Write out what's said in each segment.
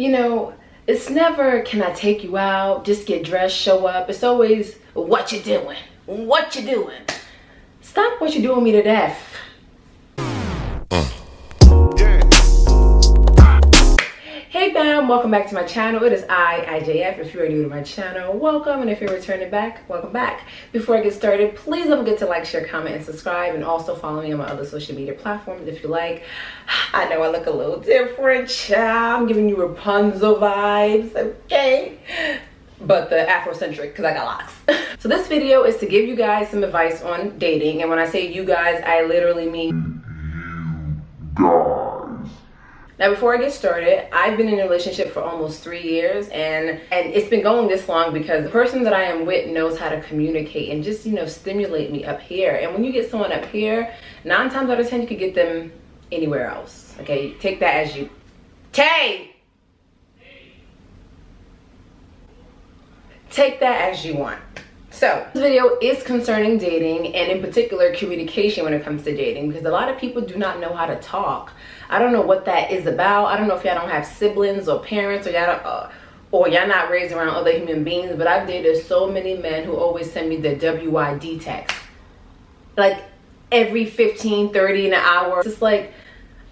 you know, it's never can I take you out, just get dressed, show up. It's always what you doing, what you doing. Stop what you doing me to death. Fam, welcome back to my channel. It is I, IJF. If you are new to my channel, welcome. And if you're returning back, welcome back. Before I get started, please don't forget to like, share, comment, and subscribe. And also follow me on my other social media platforms if you like. I know I look a little different, child. I'm giving you Rapunzel vibes, okay? But the Afrocentric, because I got locks. so this video is to give you guys some advice on dating. And when I say you guys, I literally mean now, before I get started, I've been in a relationship for almost three years and, and it's been going this long because the person that I am with knows how to communicate and just, you know, stimulate me up here. And when you get someone up here, nine times out of 10, you could get them anywhere else. Okay, take that as you, Tay! Take that as you want. So this video is concerning dating and in particular communication when it comes to dating because a lot of people do not know how to talk. I don't know what that is about. I don't know if y'all don't have siblings or parents or y'all uh, or y'all not raised around other human beings, but I've dated so many men who always send me the WYD text. Like every 15, 30 in an hour. It's like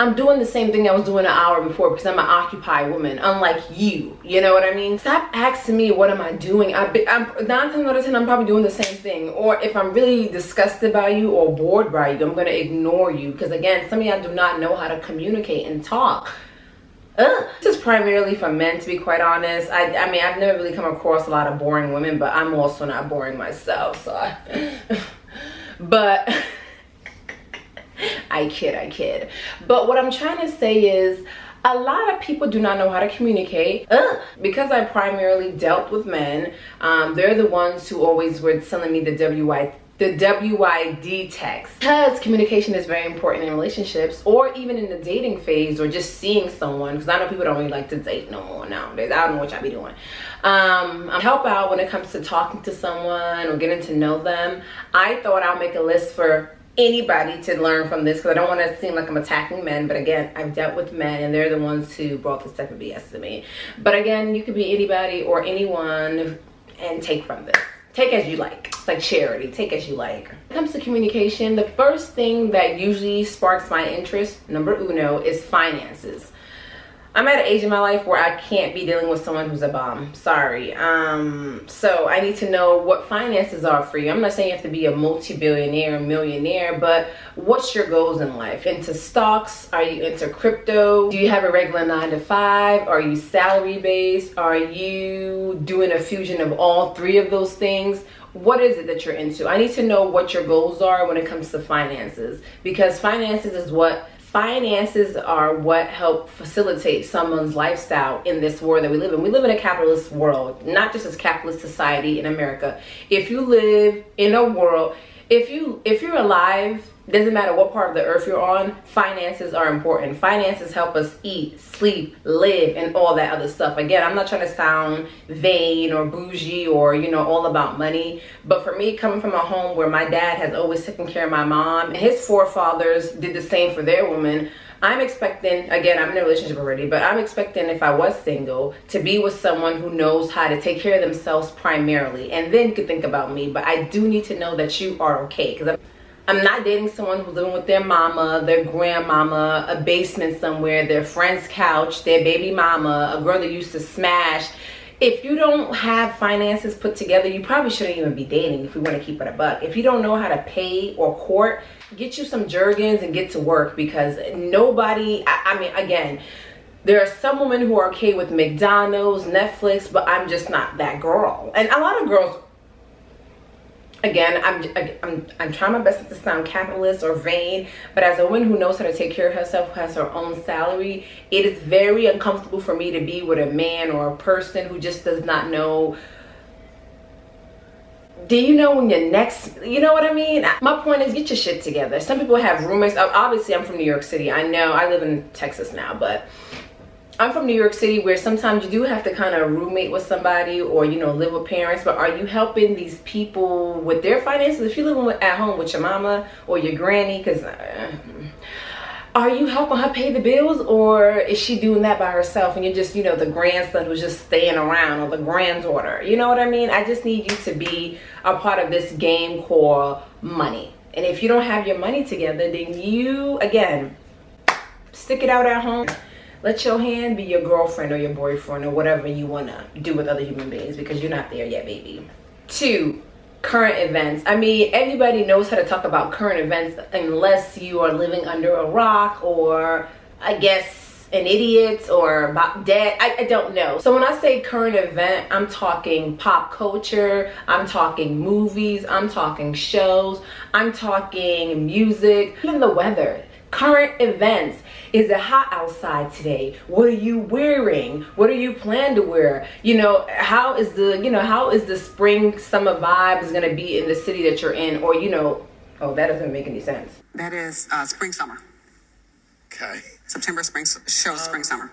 I'm doing the same thing I was doing an hour before because I'm an occupied woman, unlike you. You know what I mean? Stop asking me what am I doing. I be, I'm nine times out of ten, I'm probably doing the same thing. Or if I'm really disgusted by you or bored by you, I'm gonna ignore you because again, some of y'all do not know how to communicate and talk. Ugh. This is primarily for men, to be quite honest. I, I mean, I've never really come across a lot of boring women, but I'm also not boring myself. So, I, but. I kid, I kid. But what I'm trying to say is a lot of people do not know how to communicate Ugh. because i primarily dealt with men um, they're the ones who always were telling me the wi the WYD text because communication is very important in relationships or even in the dating phase or just seeing someone because I know people don't really like to date no more nowadays. I don't know what y'all be doing. Um, help out when it comes to talking to someone or getting to know them. I thought I'll make a list for anybody to learn from this because I don't want to seem like I'm attacking men. But again, I've dealt with men and they're the ones who brought this type of BS to me. But again, you could be anybody or anyone and take from this. Take as you like. It's like charity. Take as you like. When it comes to communication, the first thing that usually sparks my interest, number uno, is finances. I'm at an age in my life where I can't be dealing with someone who's a bomb. Sorry. Um, so I need to know what finances are for you. I'm not saying you have to be a multi-billionaire, millionaire, but what's your goals in life? Into stocks? Are you into crypto? Do you have a regular nine to five? Are you salary based? Are you doing a fusion of all three of those things? what is it that you're into i need to know what your goals are when it comes to finances because finances is what finances are what help facilitate someone's lifestyle in this world that we live in. We live in a capitalist world, not just as capitalist society in America. If you live in a world, if you if you're alive doesn't matter what part of the earth you're on finances are important. Finances help us eat sleep live and all that other stuff. Again i'm not trying to sound vain or bougie or you know all about money but for me coming from a home where my dad has always taken care of my mom and his forefathers did the same for their women I'm expecting, again, I'm in a relationship already, but I'm expecting if I was single to be with someone who knows how to take care of themselves primarily. And then could think about me, but I do need to know that you are okay. Because I'm I'm not dating someone who's living with their mama, their grandmama, a basement somewhere, their friend's couch, their baby mama, a girl that used to smash. If you don't have finances put together, you probably shouldn't even be dating if we want to keep it a buck. If you don't know how to pay or court, get you some Jergens and get to work because nobody, I, I mean, again, there are some women who are okay with McDonald's, Netflix, but I'm just not that girl. And a lot of girls again i'm i'm i'm trying my best not to sound capitalist or vain but as a woman who knows how to take care of herself who has her own salary it is very uncomfortable for me to be with a man or a person who just does not know do you know when your next you know what i mean my point is get your shit together some people have roommates obviously i'm from new york city i know i live in texas now but I'm from New York City where sometimes you do have to kind of roommate with somebody or, you know, live with parents. But are you helping these people with their finances? If you're living at home with your mama or your granny, because uh, are you helping her pay the bills or is she doing that by herself and you're just you know the grandson who's just staying around or the granddaughter? You know what i mean? I just need you to be a part of this game called money. And if you don't have your money together then you again stick it out at home. Let your hand be your girlfriend or your boyfriend or whatever you want to do with other human beings because you're not there yet baby. Two current events. I mean, everybody knows how to talk about current events unless you are living under a rock or I guess an idiot or dead. I, I don't know. So when I say current event, I'm talking pop culture, I'm talking movies, I'm talking shows, I'm talking music, even the weather current events is it hot outside today? What are you wearing? What are you plan to wear? You know how is the you know how is the spring summer vibes going to be in the city that you're in? Or you know oh that doesn't make any sense. That is uh, spring summer. Okay. September spring show spring summer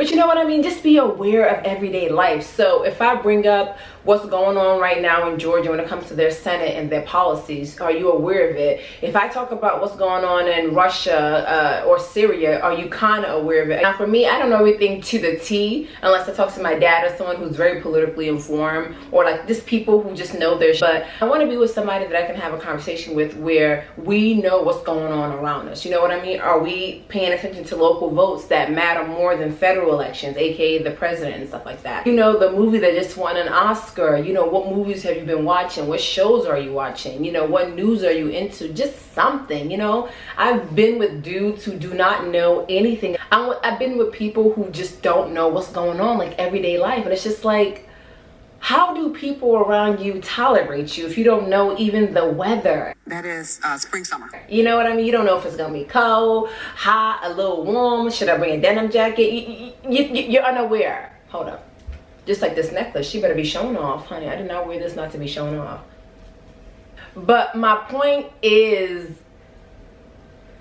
but you know what I mean? Just be aware of everyday life. So if I bring up what's going on right now in Georgia when it comes to their Senate and their policies, are you aware of it? If I talk about what's going on in Russia uh, or Syria, are you kind of aware of it? Now for me, I don't know everything to the T unless I talk to my dad or someone who's very politically informed or like just people who just know their But I want to be with somebody that I can have a conversation with where we know what's going on around us. You know what I mean? Are we paying attention to local votes that matter more than federal elections, aka the president and stuff like that. You know, the movie that just won an Oscar, you know, what movies have you been watching? What shows are you watching? You know, what news are you into? Just something, you know? I've been with dudes who do not know anything. i I've been with people who just don't know what's going on, like everyday life. And it's just like, how do people around you tolerate you if you don't know even the weather? That is uh, spring, summer. You know what I mean? You don't know if it's gonna be cold, hot, a little warm. Should I bring a denim jacket? You, you, you, you're unaware. Hold up. Just like this necklace, she better be showing off, honey. I did not wear this not to be showing off. But my point is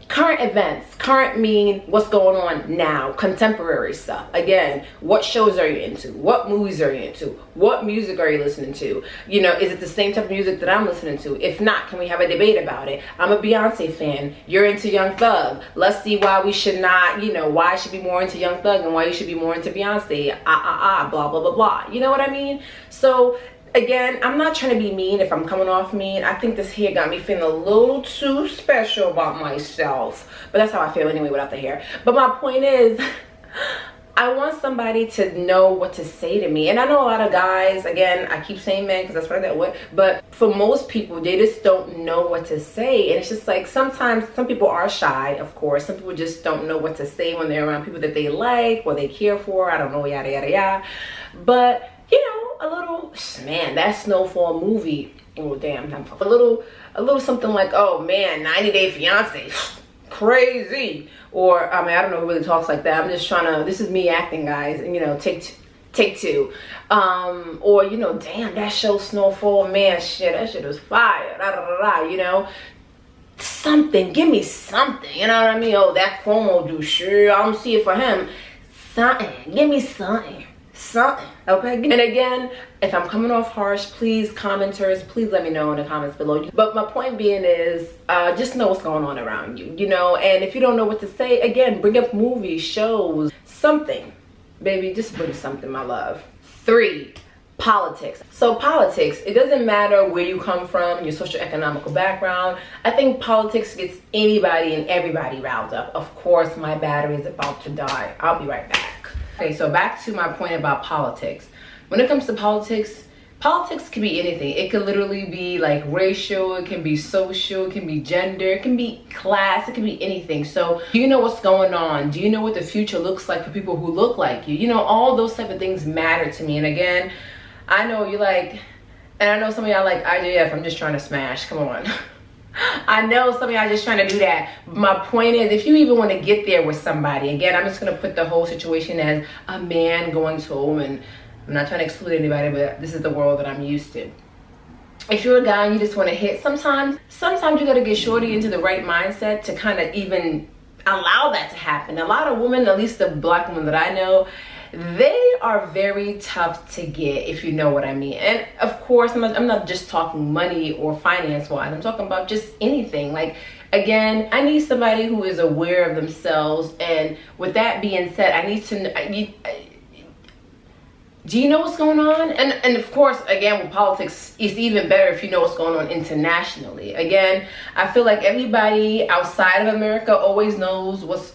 current events current mean what's going on now contemporary stuff. Again what shows are you into? What movies are you into? What music are you listening to? You know is it the same type of music that i'm listening to? If not can we have a debate about it? I'm a beyonce fan. You're into young thug. Let's see why we should not you know why i should be more into young thug and why you should be more into beyonce? Ah ah ah blah blah blah blah. You know what i mean? So again i'm not trying to be mean if i'm coming off mean i think this hair got me feeling a little too special about myself but that's how i feel anyway without the hair but my point is I want somebody to know what to say to me. And I know a lot of guys, again, I keep saying men because that's what I with. But for most people, they just don't know what to say. And it's just like sometimes some people are shy, of course. Some people just don't know what to say when they're around people that they like or they care for. I don't know, yada, yada, yada. But you know, a little man, that snowfall movie. Oh damn, a little, a little something like, oh man, 90 Day Fiance, crazy. Or I mean, I don't know who really talks like that. I'm just trying to. This is me acting, guys, and you know, take take two. Um, or you know, damn, that show Snowfall, man, shit, that shit was fire. Da, da, da, you know, something. Give me something. You know what I mean? Oh, that promo do sure. I don't see it for him. Something. Give me something something okay? And again if i'm coming off harsh please commenters please let me know in the comments below. But my point being is uh, just know what's going on around you you know? And if you don't know what to say again bring up movies shows something. Baby just bring something my love. Three politics. So politics it doesn't matter where you come from your social economical background. I think politics gets anybody and everybody riled up. Of course my battery is about to die. I'll be right back Okay, so back to my point about politics. When it comes to politics, politics can be anything. It could literally be like racial, it can be social, it can be gender, it can be class, it can be anything. So do you know what's going on? Do you know what the future looks like for people who look like you? You know, all those type of things matter to me. And again, I know you like, and I know some of y'all like IJF, I'm just trying to smash, come on. I know some of y'all just trying to do that. My point is, if you even want to get there with somebody, again, I'm just going to put the whole situation as a man going to a woman. I'm not trying to exclude anybody, but this is the world that I'm used to. If you're a guy and you just want to hit, sometimes, sometimes you got to get shorty into the right mindset to kind of even allow that to happen. A lot of women, at least the black women that I know, they are very tough to get if you know what i mean. And of course i'm not, I'm not just talking money or finance wise i'm talking about just anything. Like again i need somebody who is aware of themselves. And with that being said i need to I need, do you know what's going on? And and of course again with politics it's even better if you know what's going on internationally. Again i feel like everybody outside of america always knows what's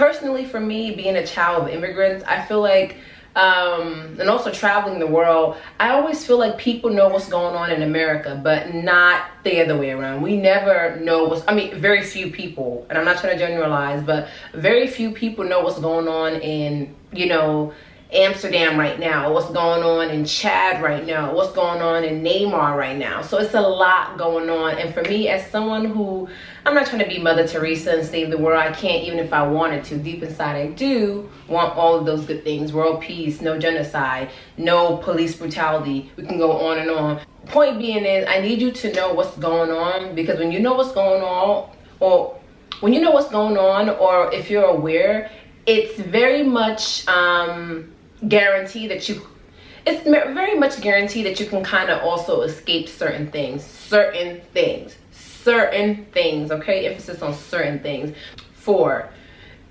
personally for me being a child of immigrants i feel like um, and also traveling the world, I always feel like people know what's going on in America, but not the other way around. We never know what's, I mean, very few people, and I'm not trying to generalize, but very few people know what's going on in, you know, Amsterdam right now, what's going on in Chad right now, what's going on in Myanmar right now. So it's a lot going on. And for me, as someone who, I'm not trying to be Mother Teresa and save the world. I can't even if I wanted to. Deep inside, I do want all of those good things. World peace, no genocide, no police brutality. We can go on and on. Point being is, I need you to know what's going on because when you know what's going on, or when you know what's going on, or if you're aware, it's very much um, guarantee that you it's very much guarantee that you can kind of also escape certain things certain things certain things okay? Emphasis on certain things. Four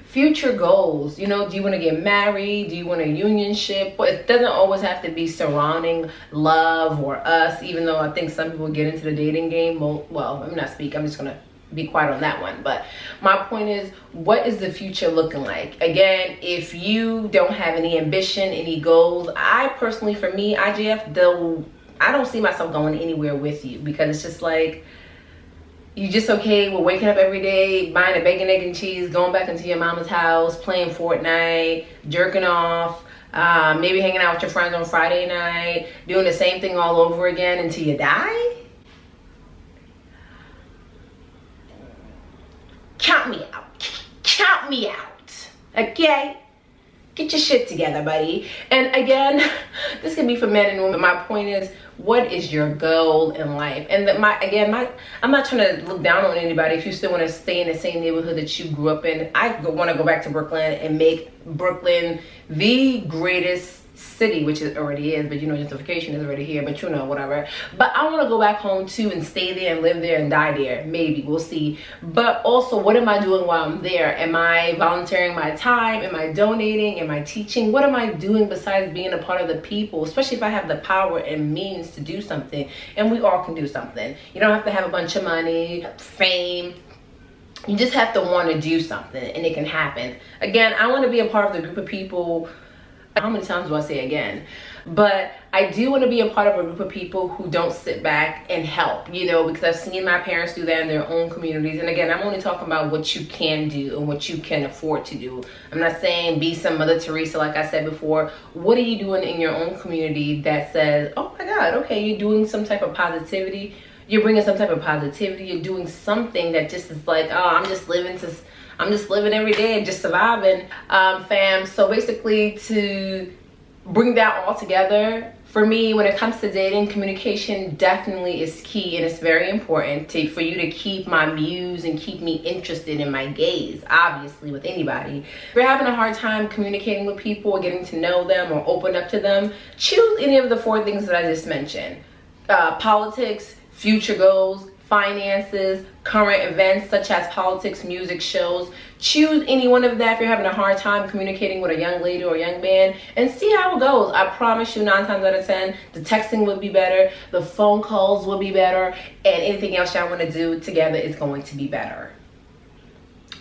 future goals you know do you want to get married? Do you want a unionship? It doesn't always have to be surrounding love or us even though i think some people get into the dating game well, well i'm not speak i'm just gonna be quiet on that one. But my point is what is the future looking like? Again if you don't have any ambition any goals i personally for me IJF though i don't see myself going anywhere with you. Because it's just like you just okay with waking up every day buying a bacon egg and cheese going back into your mama's house playing fortnite jerking off uh, maybe hanging out with your friends on friday night doing the same thing all over again until you die count me out. Count me out. Okay? Get your shit together, buddy. And again, this can be for men and women. My point is, what is your goal in life? And my again, my I'm not trying to look down on anybody. If you still want to stay in the same neighborhood that you grew up in, I want to go back to Brooklyn and make Brooklyn the greatest city, which it already is, but you know, gentrification is already here, but you know, whatever. But I want to go back home too and stay there and live there and die there. Maybe we'll see. But also, what am I doing while I'm there? Am I volunteering my time? Am I donating? Am I teaching? What am I doing besides being a part of the people? Especially if I have the power and means to do something. And we all can do something. You don't have to have a bunch of money, fame, you just have to want to do something and it can happen again i want to be a part of the group of people how many times do I say again? But I do want to be a part of a group of people who don't sit back and help, you know, because I've seen my parents do that in their own communities. And again, I'm only talking about what you can do and what you can afford to do. I'm not saying be some Mother Teresa, like I said before. What are you doing in your own community that says, oh my God, okay, you're doing some type of positivity. You're bringing some type of positivity. You're doing something that just is like, oh, I'm just living to I'm just living every day and just surviving, um, fam. So basically to bring that all together, for me, when it comes to dating, communication definitely is key and it's very important to, for you to keep my muse and keep me interested in my gaze, obviously, with anybody. If you're having a hard time communicating with people or getting to know them or open up to them, choose any of the four things that I just mentioned. Uh, politics, future goals, finances, current events such as politics, music, shows. Choose any one of that if you're having a hard time communicating with a young lady or young man and see how it goes. I promise you nine times out of 10, the texting will be better, the phone calls will be better, and anything else y'all want to do together is going to be better.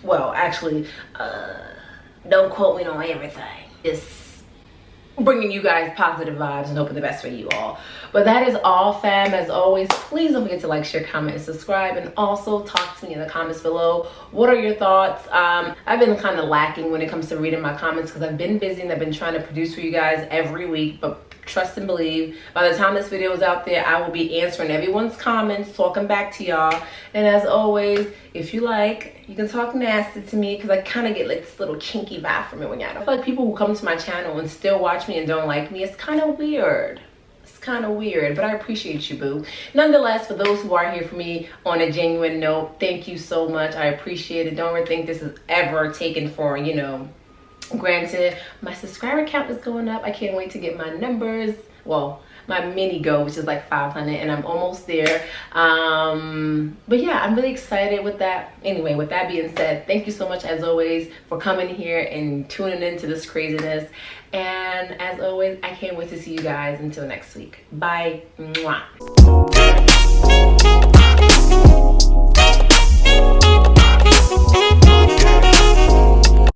Well, actually, uh, don't quote me on everything. It's bringing you guys positive vibes and hoping the best for you all. But that is all fam. As always please don't forget to like share comment and subscribe. And also talk to me in the comments below. What are your thoughts? Um, i've been kind of lacking when it comes to reading my comments because i've been busy and i've been trying to produce for you guys every week but trust and believe. By the time this video is out there i will be answering everyone's comments talking back to y'all. And as always if you like you can talk nasty to me because i kind of get like this little kinky vibe from it when y'all like people who come to my channel and still watch me and don't like me it's kind of weird. It's kind of weird but i appreciate you boo. Nonetheless for those who are here for me on a genuine note thank you so much. I appreciate it. Don't ever think this is ever taken for you know granted my subscriber count is going up. I can't wait to get my numbers. Well my mini goal which is like 500 and i'm almost there. Um but yeah i'm really excited with that. Anyway with that being said thank you so much as always for coming here and tuning into this craziness. And as always i can't wait to see you guys until next week. Bye. Mwah.